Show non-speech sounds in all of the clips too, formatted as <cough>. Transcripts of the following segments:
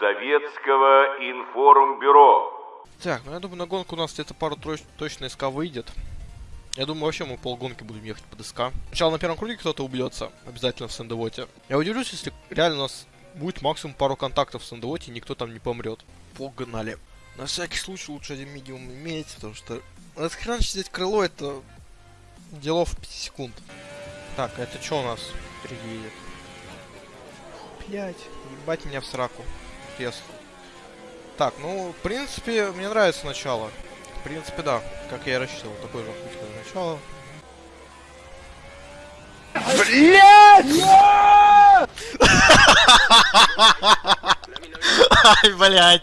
Советского информбюро. Так, ну я думаю, на гонку у нас где-то пару троч точно СК выйдет. Я думаю, вообще мы полгонки будем ехать под СК. Сначала на первом круге кто-то убьется, обязательно в Сандевоте. Я удивлюсь, если реально у нас будет максимум пару контактов в Сандевоте, и никто там не помрет. Погнали. На всякий случай лучше один медиум иметь, потому что... Расхреначить здесь крыло, это... Делов 5 секунд. Так, а это что у нас впереди едет? Блять, ебать меня в сраку. Интересно. Так, ну, в принципе, мне нравится начало. В принципе, да. Как я и рассчитывал. Такой же начало. Ай, блядь!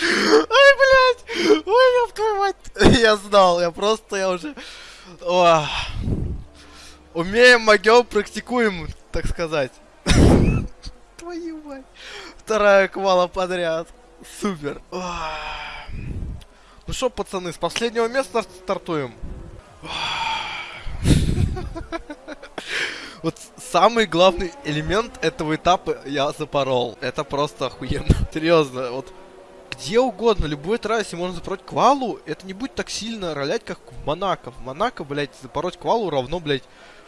Ай, блядь! Ой, ёб твою мать! Я знал, я просто, я уже... О. Умеем, могем, практикуем, так сказать. <laughs> Твою мать. Вторая квала подряд. Супер. Ну что, пацаны, с последнего места стартуем. <laughs> Вот самый главный элемент этого этапа я запорол. Это просто охуенно. <laughs> Серьезно, вот где угодно, любой трассе можно запороть квалу, это не будет так сильно ролять, как в Монако. В Монако, блядь, запороть квалу равно, блядь,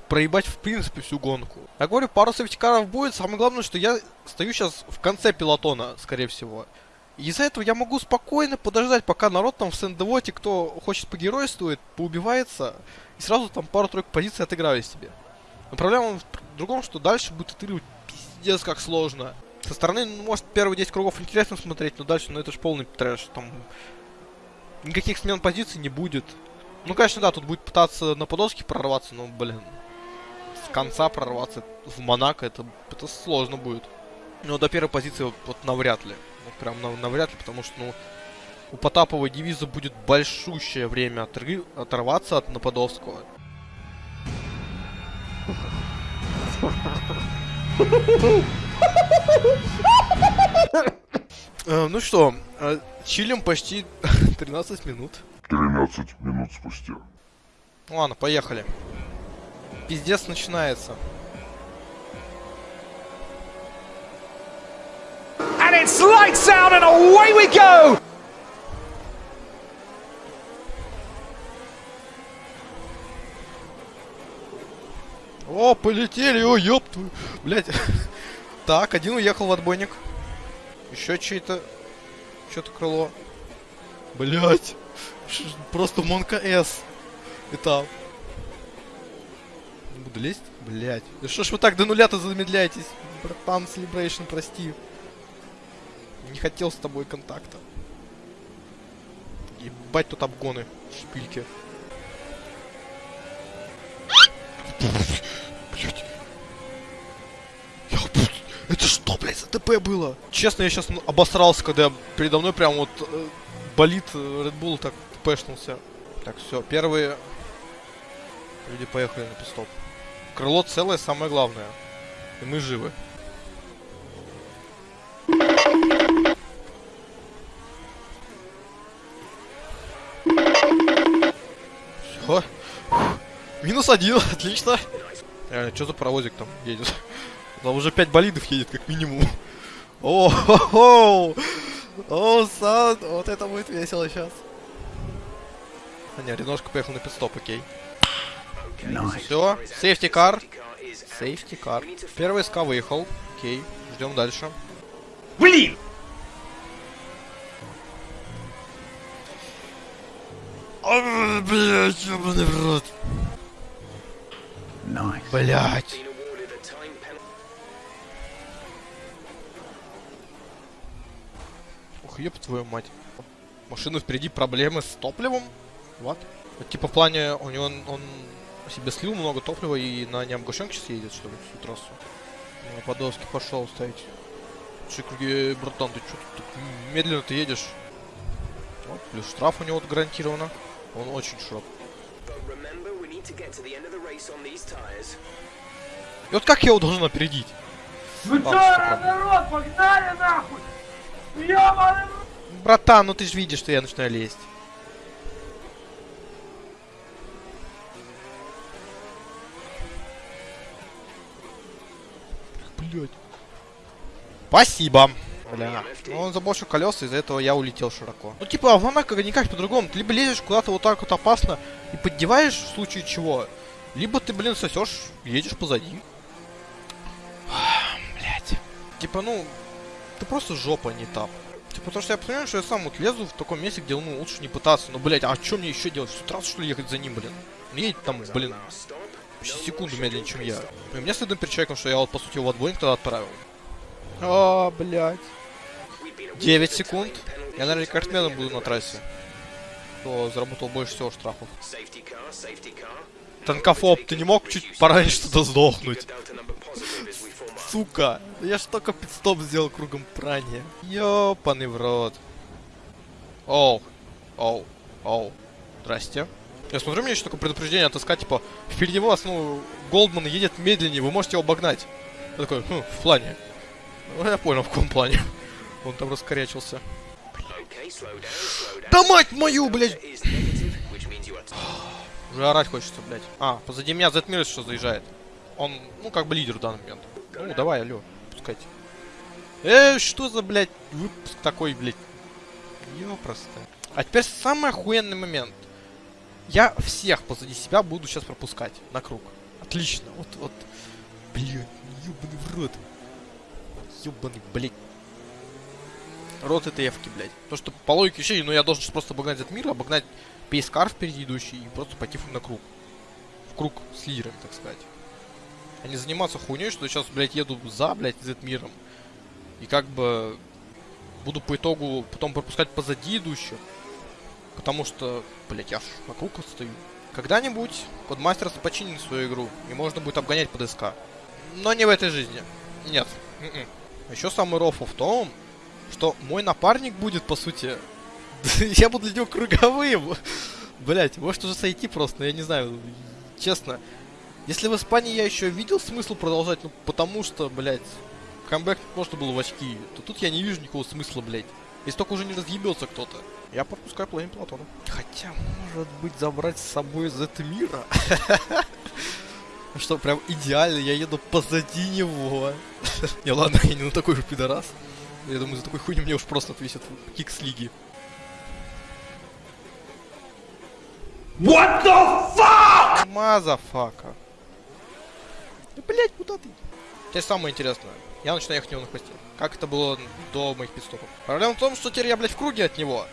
проебать в принципе всю гонку. Я говорю, пару сейфтикаров будет, самое главное, что я стою сейчас в конце пилотона, скорее всего. Из-за этого я могу спокойно подождать, пока народ там в Сендевоте, кто хочет погеройствует, поубивается, и сразу там пару-тройку позиций отыграю себе. Но проблема в другом, что дальше будет отыгрывать пиздец как сложно. Со стороны, ну, может, первые 10 кругов интересно смотреть, но дальше, ну это же полный трэш. Там никаких смен позиций не будет. Ну, конечно, да, тут будет пытаться на подоски прорваться, но, блин, с конца прорваться в Монако, это, это сложно будет. Но до первой позиции вот, вот навряд ли. Вот прям нав, навряд ли, потому что, ну, у Потапова девиза будет большущее время отры... оторваться от Нападовского. Э, ну что, э, чилим почти <laughs> 13 минут. 13 минут спустя. Ладно, поехали. Пиздец начинается. And it's lights out and away we go! О, полетели, о, ёб твою. Блять. <laughs> Так, один уехал в отбойник. Еще чей-то... Что-то крыло. Блять. Просто Монка С. Этап. Буду лезть? Блять. Да что ж вы так до нуля-то замедляетесь? Братан, Celebration, прости. Не хотел с тобой контакта. Ебать тут обгоны. Шпильки. Блять. Я, это что, блядь, за ТП было? Честно, я сейчас обосрался, когда передо мной прям вот э, болит э, Red Bull так ТПшнулся. Так, все, первые люди поехали на пистоп. Крыло целое, самое главное. И мы живы. Все. Минус один, <laughs> отлично. Реально, что за паровозик там едет? Там уже 5 болидов едет, как минимум. О, хо хо О, сан, вот это будет весело сейчас. А не, Реношка поехал на пидстоп, окей. Все, сейфти кар. Сейфти кар. Первый СК выехал. Окей, ждем дальше. Блин! Блять, ебаный в рот. Блять. Ух, еб твою мать. Машина впереди проблемы с топливом? Вот. Вот, типа в плане, у него он, он себе слил много топлива и на необгашенке сейчас едет, что ли, всю трассу. На Подолске пошел ставить. Чикруги, братан, ты что тут медленно ты едешь? Вот, плюс штраф у него гарантированно. Он очень широк. И вот как я его должен опередить? Ну чё, народ, погнали нахуй! Ёбаный Братан, ну ты же видишь, что я начинаю лезть. Блядь. Спасибо. Бля. Ну, он заболшил колеса, из-за этого я улетел широко. Ну, типа, в Монако никак по-другому. Ты либо лезешь куда-то вот так вот опасно и поддеваешь в случае чего, либо ты, блин, сосешь, едешь позади. Блять. Типа, ну, ты просто жопа, не там. Типа, потому что я понимаю, что я сам вот лезу в таком месте, где, ну, лучше не пытаться. Ну, блять, а что мне еще делать? В раз, что ли, ехать за ним, блин? Он едет там, блин, почти секунду медленнее, чем я. И мне стыдно перед человеком, что я вот, по сути, его отбойник тогда отправил. А, блядь. 9 секунд. Я, наверное, рекордсменом буду на трассе. Кто заработал больше всего штрафов. Танкофоб, ты не мог чуть пораньше туда сдохнуть? Сука, я ж только пидстоп сделал кругом прания. Ёпаный в рот. Оу, оу, оу. Здрасте. Я смотрю, мне еще такое предупреждение отыскать, типа, впереди вас, ну, Голдман едет медленнее, вы можете его обогнать. Я такой, хм, в плане. Ну, я понял, в каком плане. <laughs> Он там раскорячился. Да мать мою, блядь! <gasps> Уже орать хочется, блядь. А, позади меня Зетмир что заезжает. Он, ну, как бы лидер в данный момент. Ну, давай, алло, пускайте. Э, что за, блядь, выпуск такой, блядь? Ёпросто. А теперь самый охуенный момент. Я всех позади себя буду сейчас пропускать на круг. Отлично. Вот, вот. Блядь, ёбаный в рот. Ёбаный, блядь. Рот это эвки, блядь. То, что по логике вещей, ну я должен просто обогнать этот мир, обогнать пейскар впереди идущий и просто пойти на круг. В круг с лидерами, так сказать. А не заниматься хуйней, что сейчас, блядь, еду за, блядь, z миром. И как бы буду по итогу потом пропускать позади идущих. Потому что, блядь, я ж на круг стою. Когда-нибудь Кодмастер починит свою игру, и можно будет обгонять по ДСК. Но не в этой жизни. Нет. М-м. Еще самый рофл в том, что мой напарник будет, по сути... <laughs> я буду для него круговым. Блять, может уже сойти просто, я не знаю. Честно. Если в Испании я еще видел смысл продолжать, ну потому что, блять, камбэк можно было в очки, то тут я не вижу никакого смысла, блять. Если только уже не разъебется кто-то. Я пропускаю половину Платона. Хотя, может быть, забрать с собой из этого мира. <laughs> Что, прям идеально, я еду позади него. <laughs> Не, ладно, я не на такой же пидорас. Я думаю, за такой хуйню мне уж просто отвесят kick с лиги. What the fuck? Motherfucker. Да, блять, куда ты? Теперь самое интересное. Я начинаю ехать него на хвосте. Как это было до моих пидстопов. Проблема в том, что теперь я, блядь, в круге от него.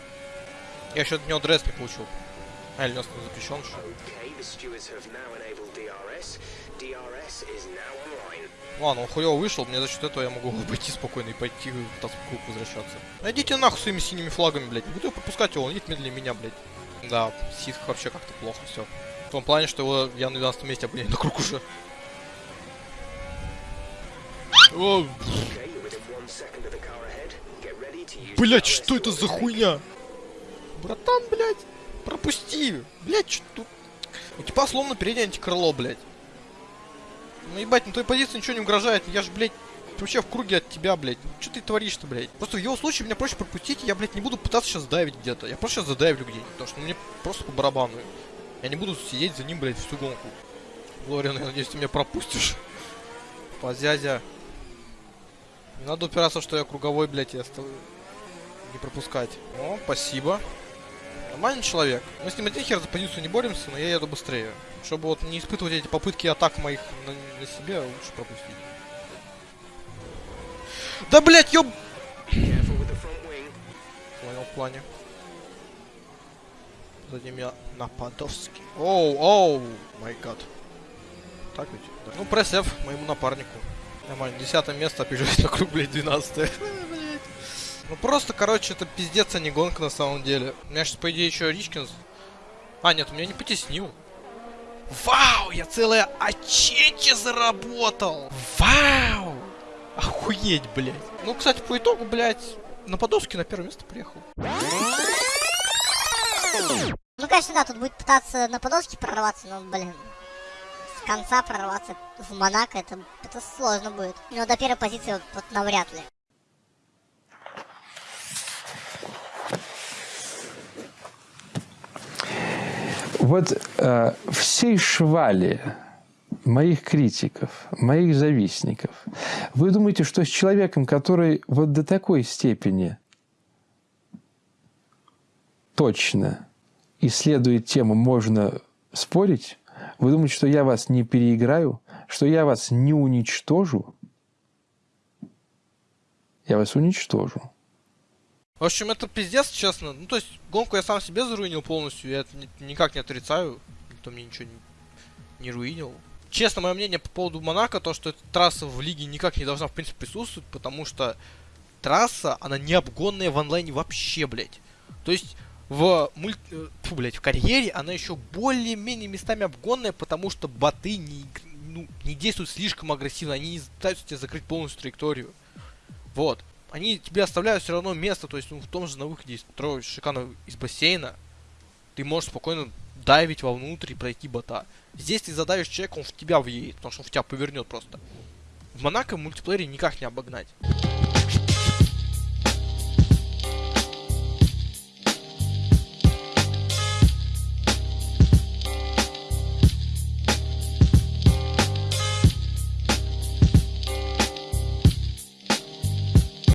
Я еще от него дресс не получил. А, или у нас запрещен что? Ладно, он хуёво вышел, мне за счет этого я могу <laughs> обойти спокойно и пойти в круг возвращаться. Найдите нахуй своими синими флагами, блядь. Не буду пропускать его, он едет медленнее меня, блядь. Да, ситх вообще как-то плохо все. В том плане, что его я на 12 месте обгоняю на круг уже. О, Блять, что это за хуйня? Братан, блядь, пропусти. Блять, что тут? У тебя словно переднее антикрыло, блядь. Ну ебать, на той позиции ничего не угрожает. Я ж, блядь, вообще в круге от тебя, блядь. Что ты творишь-то, блядь? Просто в его случае меня проще пропустить, я, блядь, не буду пытаться сейчас давить где-то. Я просто сейчас задавлю где-нибудь, потому что мне просто по барабану. Я не буду сидеть за ним, блядь, всю гонку. Лориан, я надеюсь, ты меня пропустишь. Позязя. Не надо упираться, что я круговой, блядь, я стал... не пропускать. О, спасибо. Нормальный человек. Мы с ним один хер за позицию не боремся, но я еду быстрее. Чтобы вот не испытывать эти попытки атак моих на, на себе, лучше пропустить. Да, блядь, ёб... Понял, в плане. Сзади меня Нападовский. Оу, оу, май гад. Так ведь? Да. Ну, пресс F моему напарнику. Нормально, десятое место, опережаюсь на круг, блядь, двенадцатое. Ну просто, короче, это пиздец, а не гонка на самом деле. У меня сейчас, по идее, еще Ричкинс. А, нет, меня не потеснил. Вау, я целое очече заработал. Вау. Охуеть, блядь. Ну, кстати, по итогу, блядь, на Подовске на первое место приехал. Ну, конечно, да, тут будет пытаться на Подолске прорваться, но, блин, с конца прорваться в Монако, это, это сложно будет. Но до первой позиции вот, вот навряд ли. Вот э, всей швали моих критиков, моих завистников. Вы думаете, что с человеком, который вот до такой степени точно исследует тему, можно спорить? Вы думаете, что я вас не переиграю? Что я вас не уничтожу? Я вас уничтожу. В общем, это пиздец, честно. Ну, то есть, гонку я сам себе заруинил полностью, я это ни- никак не отрицаю. Никто мне ничего не, не руинил. Честно, мое мнение по поводу Монако, то, что эта трасса в лиге никак не должна, в принципе, присутствовать, потому что трасса, она не обгонная в онлайне вообще, блядь. То есть, в мульт... э, Фу, блядь, в карьере она еще более-менее местами обгонная, потому что боты не, ну, не действуют слишком агрессивно, они не пытаются тебе закрыть полностью траекторию. Вот. Они тебе оставляют все равно место, то есть ну, в том же на выходе из строя шикарно из бассейна, ты можешь спокойно дайвить вовнутрь и пройти бота. Здесь ты задавишь человека, он в тебя въедет, потому что он в тебя повернет просто. В Монако в мультиплеере никак не обогнать.